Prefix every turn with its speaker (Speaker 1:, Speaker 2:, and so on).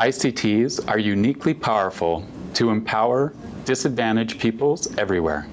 Speaker 1: ICTs are uniquely powerful to empower disadvantaged peoples everywhere.